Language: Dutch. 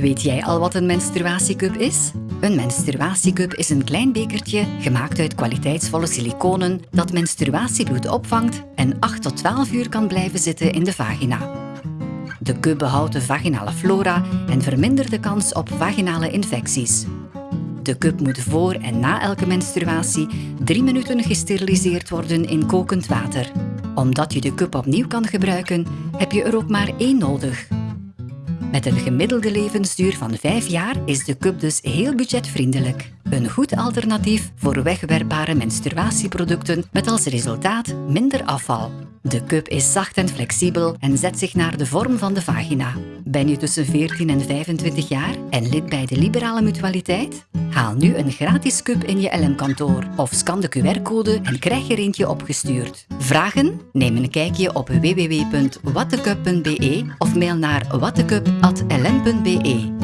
Weet jij al wat een menstruatiecup is? Een menstruatiecup is een klein bekertje gemaakt uit kwaliteitsvolle siliconen dat menstruatiebloed opvangt en 8 tot 12 uur kan blijven zitten in de vagina. De cup behoudt de vaginale flora en vermindert de kans op vaginale infecties. De cup moet voor en na elke menstruatie 3 minuten gesteriliseerd worden in kokend water. Omdat je de cup opnieuw kan gebruiken, heb je er ook maar één nodig. Met een gemiddelde levensduur van 5 jaar is de cup dus heel budgetvriendelijk. Een goed alternatief voor wegwerpbare menstruatieproducten met als resultaat minder afval. De cup is zacht en flexibel en zet zich naar de vorm van de vagina. Ben je tussen 14 en 25 jaar en lid bij de Liberale Mutualiteit? Haal nu een gratis cup in je LM-kantoor of scan de QR-code en krijg er eentje opgestuurd. Vragen? Neem een kijkje op www.wattecup.be of mail naar wattecup.lm.be.